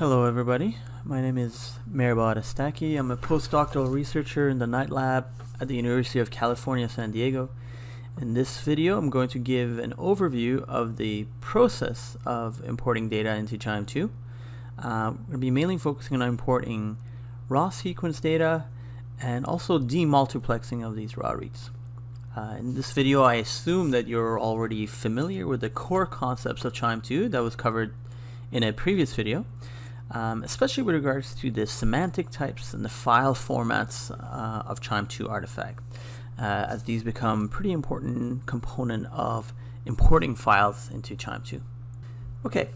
Hello everybody, my name is Mehrbod Estaki. I'm a postdoctoral researcher in the Knight Lab at the University of California, San Diego. In this video, I'm going to give an overview of the process of importing data into QIIME 2. Uh, to be mainly focusing on importing raw sequence data and also demultiplexing of these raw reads. Uh, in this video, I assume that you're already familiar with the core concepts of QIIME 2 that was covered in a previous video um, especially with regards to the semantic types and the file formats uh, of QIIME 2 artifact, uh, as these become pretty important component of importing files into QIIME 2. Okay,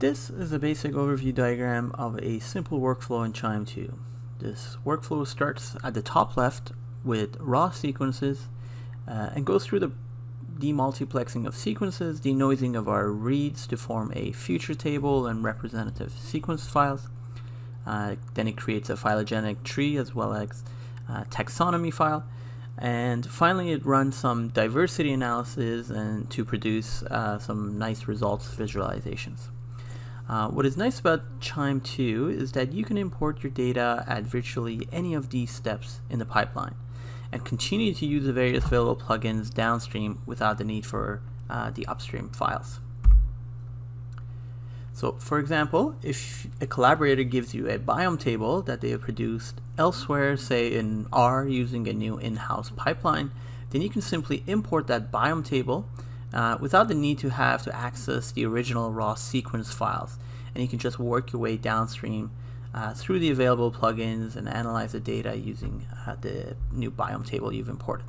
this is a basic overview diagram of a simple workflow in QIIME 2. This workflow starts at the top left with raw sequences uh, and goes through the demultiplexing of sequences, denoising of our reads to form a feature table and representative sequence files. Uh, then it creates a phylogenetic tree as well as a taxonomy file. And finally, it runs some diversity analysis and to produce uh, some nice results visualizations. Uh, what is nice about QIIME 2 is that you can import your data at virtually any of these steps in the pipeline and continue to use the various available plugins downstream without the need for uh, the upstream files. So for example, if a collaborator gives you a BIOM table that they have produced elsewhere, say in R using a new in-house pipeline, then you can simply import that BIOM table uh, without the need to have to access the original raw sequence files. And you can just work your way downstream uh, through the available plugins and analyze the data using uh, the new BIOM table you've imported.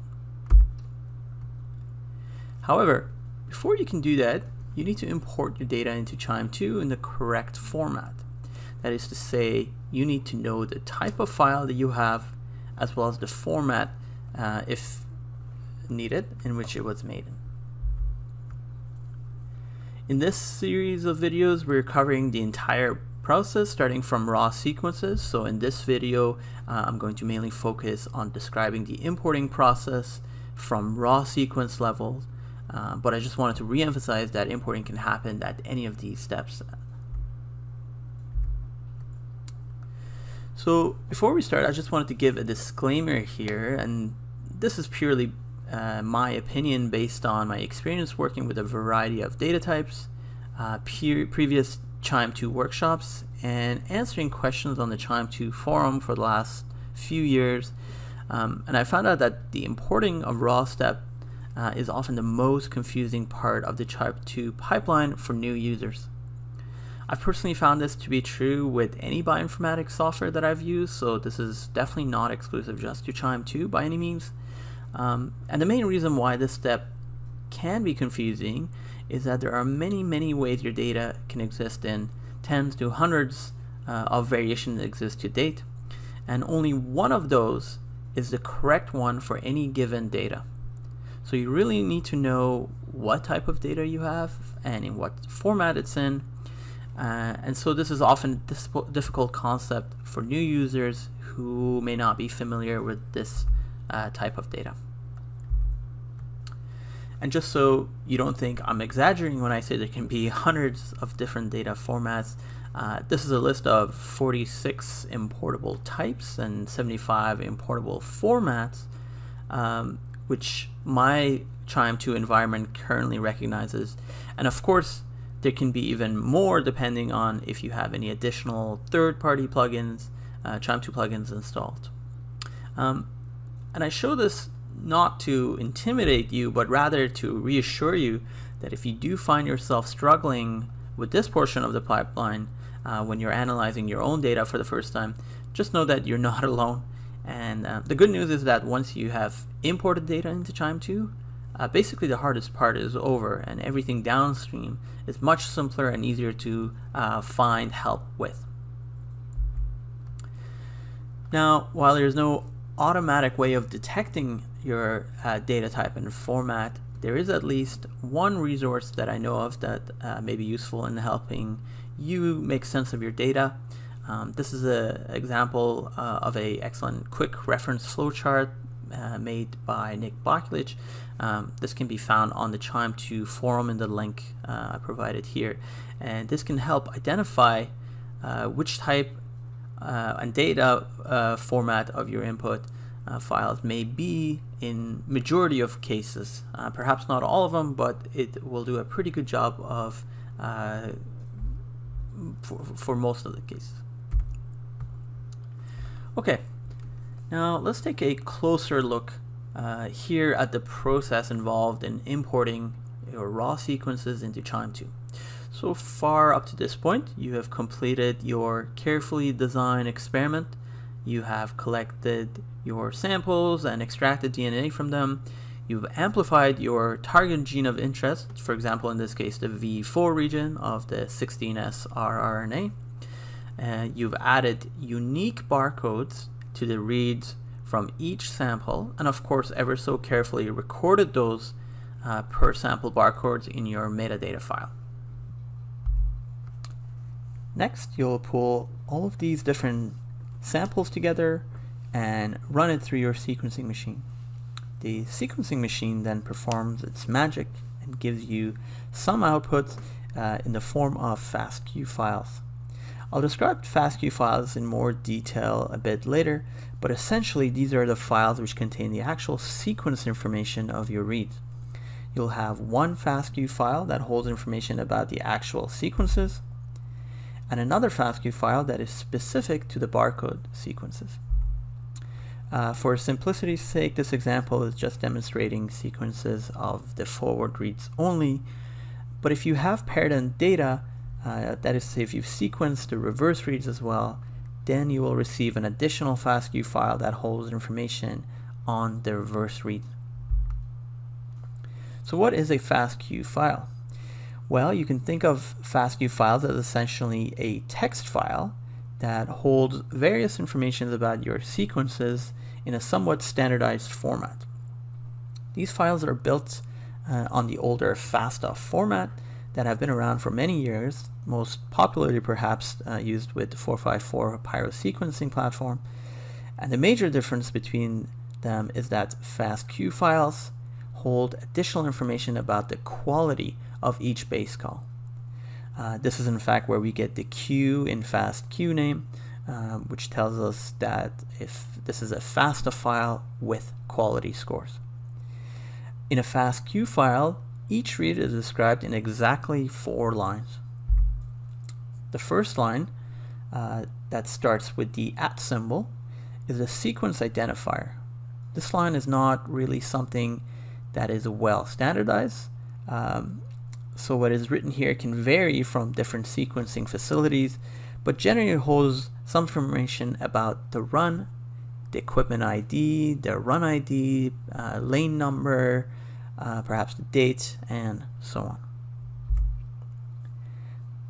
However, before you can do that, you need to import your data into QIIME 2 in the correct format. That is to say, you need to know the type of file that you have as well as the format, uh, if needed, in which it was made in. In this series of videos, we're covering the entire process starting from raw sequences. So in this video, uh, I'm going to mainly focus on describing the importing process from raw sequence levels. Uh, but I just wanted to re-emphasize that importing can happen at any of these steps. So before we start, I just wanted to give a disclaimer here, and this is purely uh, my opinion based on my experience working with a variety of data types, uh, previous QIIME 2 workshops and answering questions on the QIIME 2 forum for the last few years. Um, and I found out that the importing of raw step uh, is often the most confusing part of the QIIME 2 pipeline for new users. I've personally found this to be true with any bioinformatics software that I've used, so this is definitely not exclusive just to QIIME 2 by any means. Um, and the main reason why this step can be confusing is that there are many, many ways your data can exist in tens to hundreds uh, of variations that exist to date, and only one of those is the correct one for any given data. So you really need to know what type of data you have and in what format it's in. Uh, and so this is often a difficult concept for new users who may not be familiar with this uh, type of data. And just so you don't think I'm exaggerating when I say there can be hundreds of different data formats, uh, this is a list of 46 importable types and 75 importable formats, um, which my QIIME 2 environment currently recognizes. And of course, there can be even more depending on if you have any additional third-party plugins, uh, QIIME 2 plugins installed. Um, and I show this not to intimidate you, but rather to reassure you that if you do find yourself struggling with this portion of the pipeline uh, when you're analyzing your own data for the first time, just know that you're not alone. And uh, the good news is that once you have imported data into QIIME 2, uh, basically the hardest part is over and everything downstream is much simpler and easier to uh, find help with. Now, while there's no automatic way of detecting your uh, data type and format, there is at least one resource that I know of that uh, may be useful in helping you make sense of your data. Um, this is an example uh, of a excellent quick reference flowchart uh, made by Nick Bokulich. Um, this can be found on the QIIME 2 forum in the link uh, I provided here. And this can help identify uh, which type and data uh, format of your input uh, files may be in majority of cases. Uh, perhaps not all of them, but it will do a pretty good job of uh, for, for most of the cases. Okay, now let's take a closer look uh, here at the process involved in importing your raw sequences into QIIME 2. So far up to this point, you have completed your carefully designed experiment. You have collected your samples and extracted DNA from them. You've amplified your target gene of interest, for example, in this case, the V4 region of the 16S rRNA. Uh, you've added unique barcodes to the reads from each sample, and of course, ever so carefully recorded those uh, per sample barcodes in your metadata file. Next, you'll pull all of these different samples together and run it through your sequencing machine. The sequencing machine then performs its magic and gives you some output uh, in the form of FASTQ files. I'll describe FASTQ files in more detail a bit later, but essentially these are the files which contain the actual sequence information of your reads. You'll have one FASTQ file that holds information about the actual sequences, and another FASTQ file that is specific to the barcode sequences. Uh, for simplicity's sake, this example is just demonstrating sequences of the forward reads only, but if you have paired end data, uh, that is if you've sequenced the reverse reads as well, then you will receive an additional FASTQ file that holds information on the reverse read. So what is a FASTQ file? Well, you can think of FASTQ files as essentially a text file that holds various information about your sequences in a somewhat standardized format. These files are built uh, on the older FASTA format that have been around for many years, most popularly perhaps uh, used with the 454 pyrosequencing platform. And the major difference between them is that FASTQ files hold additional information about the quality of each base call. Uh, this is in fact where we get the Q in FASTQ name, um, which tells us that if this is a FASTA file with quality scores. In a FASTQ file, each read is described in exactly four lines. The first line uh, that starts with the at symbol is a sequence identifier. This line is not really something that is well standardized. Um, so what is written here can vary from different sequencing facilities, but generally holds some information about the run, the equipment ID, the run ID, uh, lane number, uh, perhaps the date, and so on.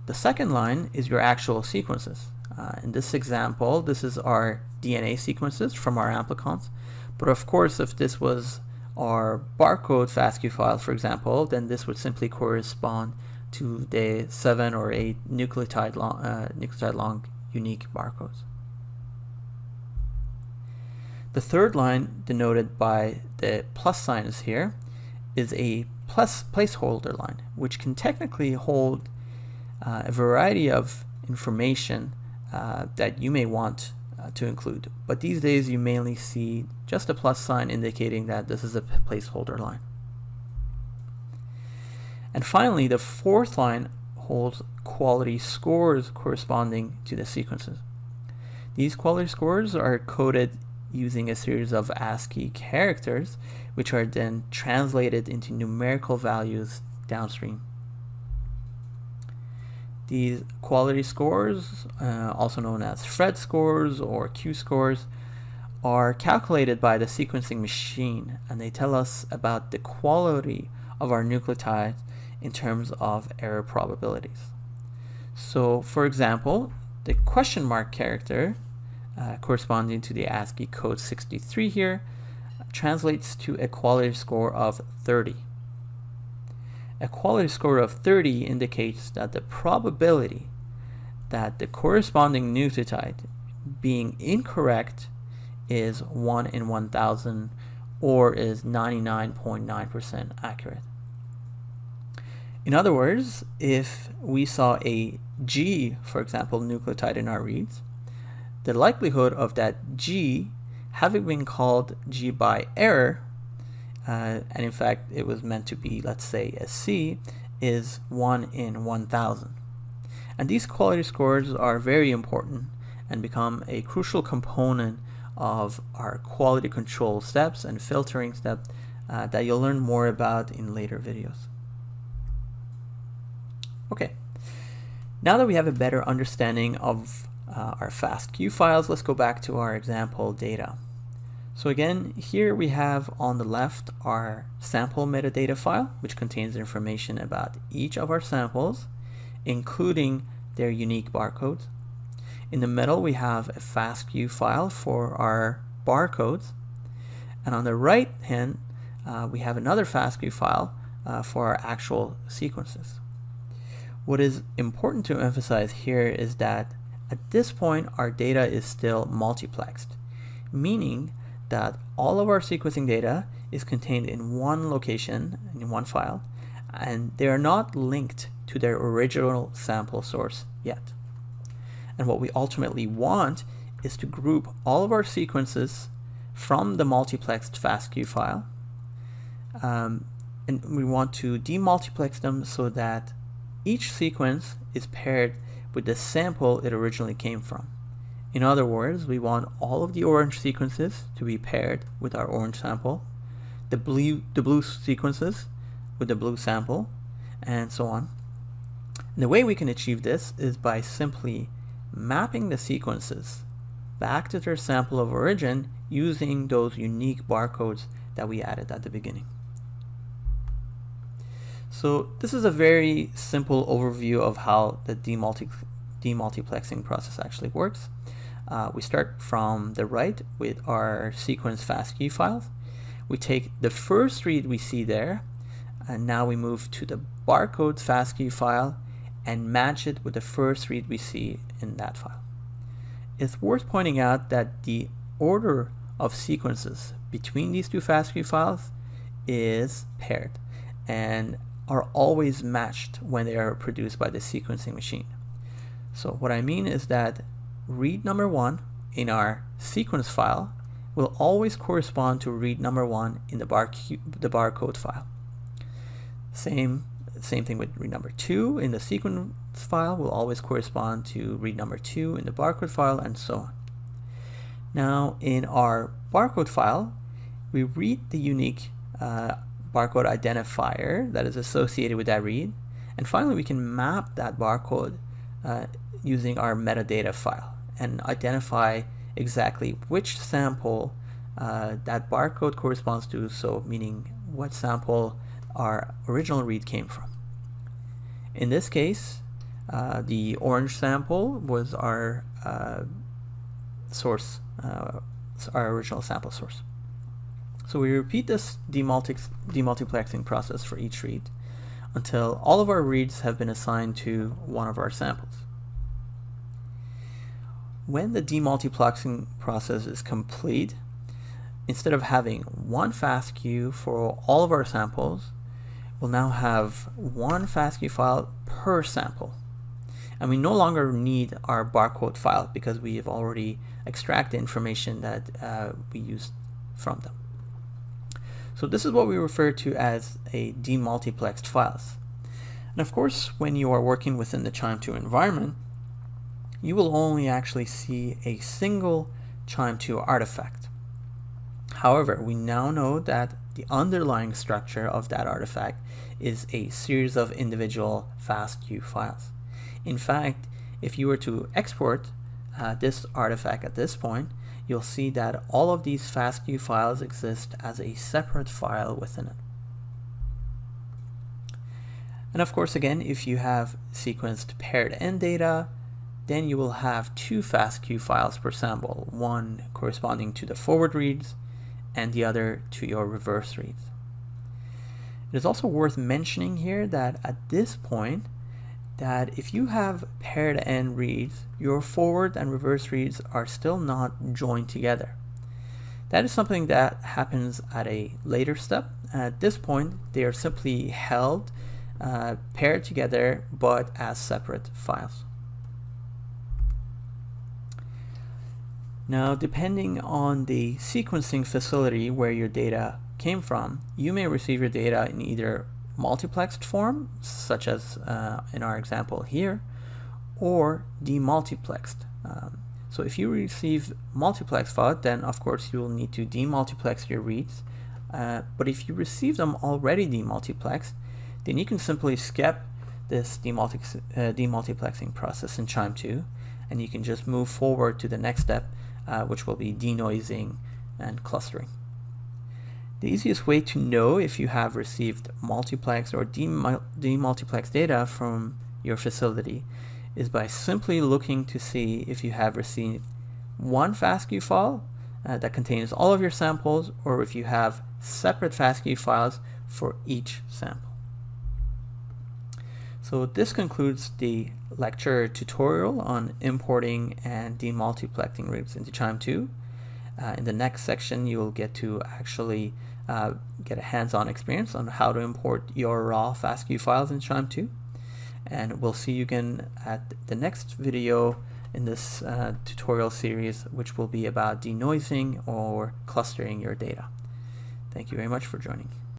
The second line is your actual sequences. Uh, in this example, this is our DNA sequences from our amplicons. But of course, if this was our barcode FASTQ file, for example, then this would simply correspond to the seven or eight nucleotide long, uh, nucleotide long unique barcodes. The third line denoted by the plus signs here is a plus placeholder line, which can technically hold uh, a variety of information uh, that you may want Uh, to include. But these days you mainly see just a plus sign indicating that this is a placeholder line. And finally, the fourth line holds quality scores corresponding to the sequences. These quality scores are coded using a series of ASCII characters, which are then translated into numerical values downstream. These quality scores, uh, also known as Phred scores or Q scores, are calculated by the sequencing machine and they tell us about the quality of our nucleotides in terms of error probabilities. So for example, the question mark character uh, corresponding to the ASCII code 63 here translates to a quality score of 30. A quality score of 30 indicates that the probability that the corresponding nucleotide being incorrect is 1 in 1000 or is 99.9% accurate. In other words, if we saw a G, for example, nucleotide in our reads, the likelihood of that G having been called G by error, uh, and in fact it was meant to be, let's say, a C, is 1 in 1,000. And these quality scores are very important and become a crucial component of our quality control steps and filtering steps uh, that you'll learn more about in later videos. Okay, now that we have a better understanding of uh, our FASTQ files, let's go back to our example data. So again, here we have on the left our sample metadata file, which contains information about each of our samples, including their unique barcodes. In the middle, we have a FASTQ file for our barcodes. And on the right hand, uh, we have another FASTQ file uh, for our actual sequences. What is important to emphasize here is that at this point, our data is still multiplexed, meaning that all of our sequencing data is contained in one location, in one file, and they are not linked to their original sample source yet. And what we ultimately want is to group all of our sequences from the multiplexed FASTQ file um, and we want to demultiplex them so that each sequence is paired with the sample it originally came from. In other words, we want all of the orange sequences to be paired with our orange sample, the blue, the blue sequences with the blue sample, and so on. And the way we can achieve this is by simply mapping the sequences back to their sample of origin using those unique barcodes that we added at the beginning. So this is a very simple overview of how the demulti demultiplexing process actually works. Uh, we start from the right with our sequence FASTQ files. We take the first read we see there, and now we move to the barcode FASTQ file and match it with the first read we see in that file. It's worth pointing out that the order of sequences between these two FASTQ files is paired. And are always matched when they are produced by the sequencing machine. So what I mean is that read number one in our sequence file will always correspond to read number one in the, bar the barcode file. Same, same thing with read number two in the sequence file will always correspond to read number two in the barcode file and so on. Now in our barcode file, we read the unique uh, barcode identifier that is associated with that read. And finally, we can map that barcode uh, using our metadata file and identify exactly which sample uh, that barcode corresponds to, so meaning what sample our original read came from. In this case, uh, the orange sample was our uh, source, uh, our original sample source. So we repeat this demultiplexing process for each read until all of our reads have been assigned to one of our samples. When the demultiplexing process is complete, instead of having one FASTQ for all of our samples, we'll now have one FASTQ file per sample. And we no longer need our barcode file because we have already extracted information that uh, we used from them. So this is what we refer to as a demultiplexed files. And of course, when you are working within the QIIME 2 environment, you will only actually see a single QIIME 2 artifact. However, we now know that the underlying structure of that artifact is a series of individual FASTQ files. In fact, if you were to export uh, this artifact at this point, you'll see that all of these FASTQ files exist as a separate file within it. And of course, again, if you have sequenced paired end data, then you will have two FASTQ files per sample, one corresponding to the forward reads and the other to your reverse reads. It is also worth mentioning here that at this point, that if you have paired end reads, your forward and reverse reads are still not joined together. That is something that happens at a later step. At this point, they are simply held, uh, paired together, but as separate files. Now, depending on the sequencing facility where your data came from, you may receive your data in either multiplexed form, such as uh, in our example here, or demultiplexed. Um, so if you receive multiplex file, then of course you will need to demultiplex your reads. Uh, but if you receive them already demultiplexed, then you can simply skip this uh, demultiplexing process in QIIME 2, and you can just move forward to the next step, uh, which will be denoising and clustering. The easiest way to know if you have received multiplex or demultiplex data from your facility is by simply looking to see if you have received one FASTQ file uh, that contains all of your samples or if you have separate FASTQ files for each sample. So this concludes the lecture tutorial on importing and demultiplexing reads into QIIME 2. Uh, in the next section, you will get to actually uh, get a hands-on experience on how to import your raw FASTQ files in QIIME 2 and we'll see you again at the next video in this uh, tutorial series which will be about denoising or clustering your data. Thank you very much for joining.